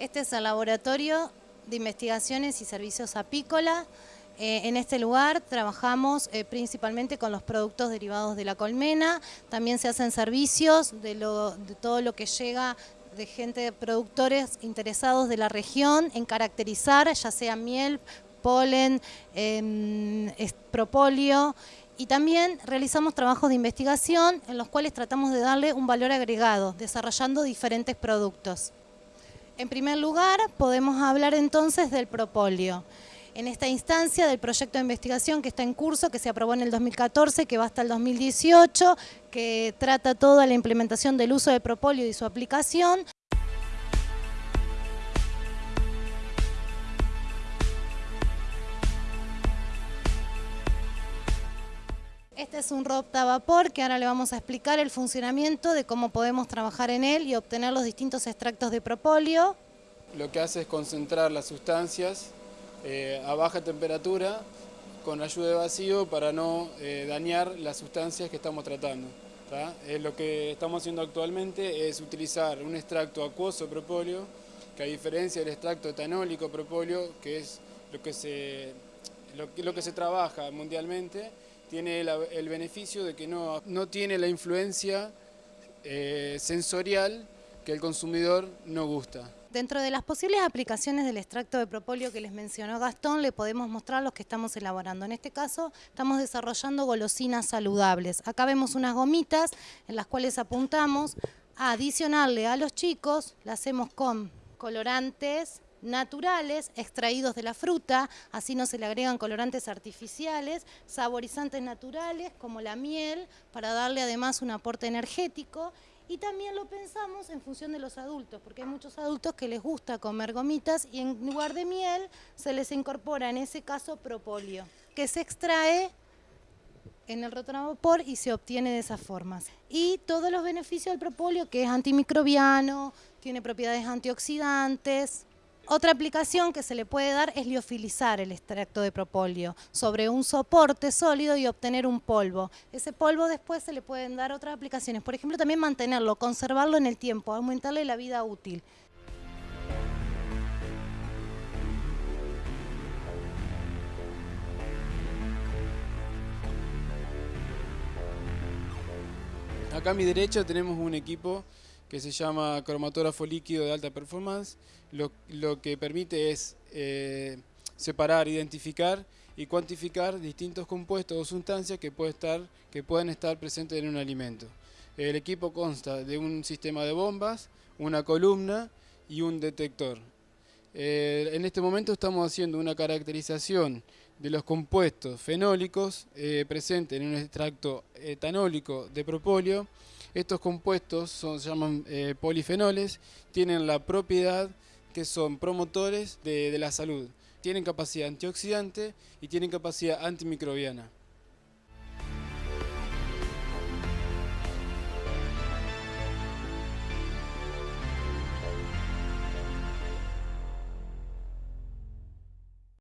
Este es el laboratorio de investigaciones y servicios apícola. Eh, en este lugar trabajamos eh, principalmente con los productos derivados de la colmena, también se hacen servicios de, todo lo que llega de gente, de productores interesados de la región en caracterizar ya sea miel, polen, em, propóleo y también realizamos trabajos de investigación en los cuales tratamos de darle un valor agregado, desarrollando diferentes productos. En primer lugar, podemos hablar entonces del propóleo. En esta instancia del proyecto de investigación que está en curso, que se aprobó en el 2014, que va hasta el 2018, que trata toda la implementación del uso de propóleo y su aplicación, Este es un Ropta vapor que ahora le vamos a explicar el funcionamiento de cómo podemos trabajar en él y obtener los distintos extractos de propóleo. Lo que hace es concentrar las sustancias eh, a baja temperatura con ayuda de vacío para no eh, dañar las sustancias que estamos tratando. lo que estamos haciendo actualmente es utilizar un extracto acuoso propóleo, que a diferencia del extracto etanólico propóleo, que es lo que se, lo que se trabaja mundialmente, tiene el beneficio de que no, no tiene la influencia eh, sensorial que el consumidor no gusta. Dentro de las posibles aplicaciones del extracto de propóleo que les mencionó Gastón, le podemos mostrar los que estamos elaborando. En este caso, estamos desarrollando golosinas saludables. Acá vemos unas gomitas en las cuales apuntamos a adicionarle a los chicos, la hacemos con colorantes, naturales extraídos de la fruta, así no se le agregan colorantes artificiales, saborizantes naturales como la miel, para darle además un aporte energético y también lo pensamos en función de los adultos, porque hay muchos adultos que les gusta comer gomitas y en lugar de miel se les incorpora en ese caso propóleo, que se extrae en el rotonavapor y se obtiene de esas formas. Y todos los beneficios del propóleo, que es antimicrobiano, tiene propiedades antioxidantes, otra aplicación que se le puede dar es liofilizar el extracto de propóleo sobre un soporte sólido y obtener un polvo. Ese polvo después se le pueden dar otras aplicaciones, por ejemplo también mantenerlo, conservarlo en el tiempo, aumentarle la vida útil. Acá a mi derecha tenemos un equipo que se llama cromatógrafo líquido de alta performance. Lo, que permite es eh, separar, identificar y cuantificar distintos compuestos o sustancias que pueden estar presentes en un alimento. El equipo consta de un sistema de bombas, una columna y un detector. Eh, en este momento estamos haciendo una caracterización de los compuestos fenólicos eh, presentes en un extracto etanólico de propóleo estos compuestos se llaman eh, polifenoles, tienen la propiedad que son promotores de la salud. Tienen capacidad antioxidante y tienen capacidad antimicrobiana.